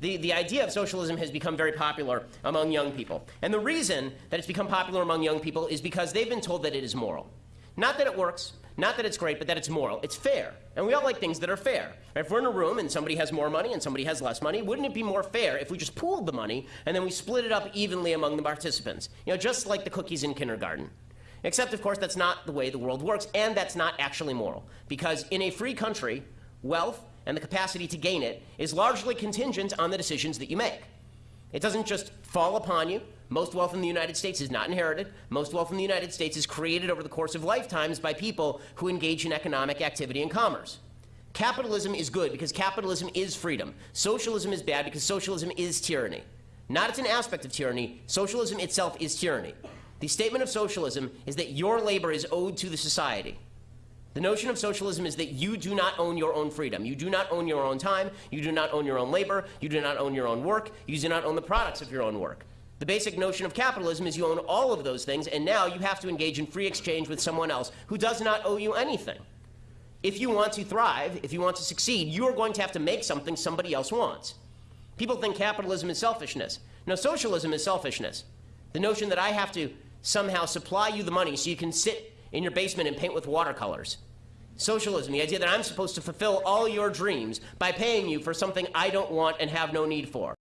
the, the idea of socialism has become very popular among young people. And the reason that it's become popular among young people is because they've been told that it is moral. Not that it works, not that it's great, but that it's moral. It's fair. And we all like things that are fair. If we're in a room and somebody has more money and somebody has less money, wouldn't it be more fair if we just pooled the money and then we split it up evenly among the participants? You know, just like the cookies in kindergarten. Except, of course, that's not the way the world works, and that's not actually moral. Because in a free country, wealth and the capacity to gain it is largely contingent on the decisions that you make. It doesn't just fall upon you. Most wealth in the United States is not inherited. Most wealth in the United States is created over the course of lifetimes by people who engage in economic activity and commerce. Capitalism is good because capitalism is freedom. Socialism is bad because socialism is tyranny. Not it's an aspect of tyranny. Socialism itself is tyranny. The statement of socialism is that your labor is owed to the society. The notion of socialism is that you do not own your own freedom. You do not own your own time. You do not own your own labor. You do not own your own work. You do not own the products of your own work. The basic notion of capitalism is you own all of those things, and now you have to engage in free exchange with someone else who does not owe you anything. If you want to thrive, if you want to succeed, you are going to have to make something somebody else wants. People think capitalism is selfishness. No, socialism is selfishness. The notion that I have to somehow supply you the money so you can sit in your basement and paint with watercolors. Socialism, the idea that I'm supposed to fulfill all your dreams by paying you for something I don't want and have no need for.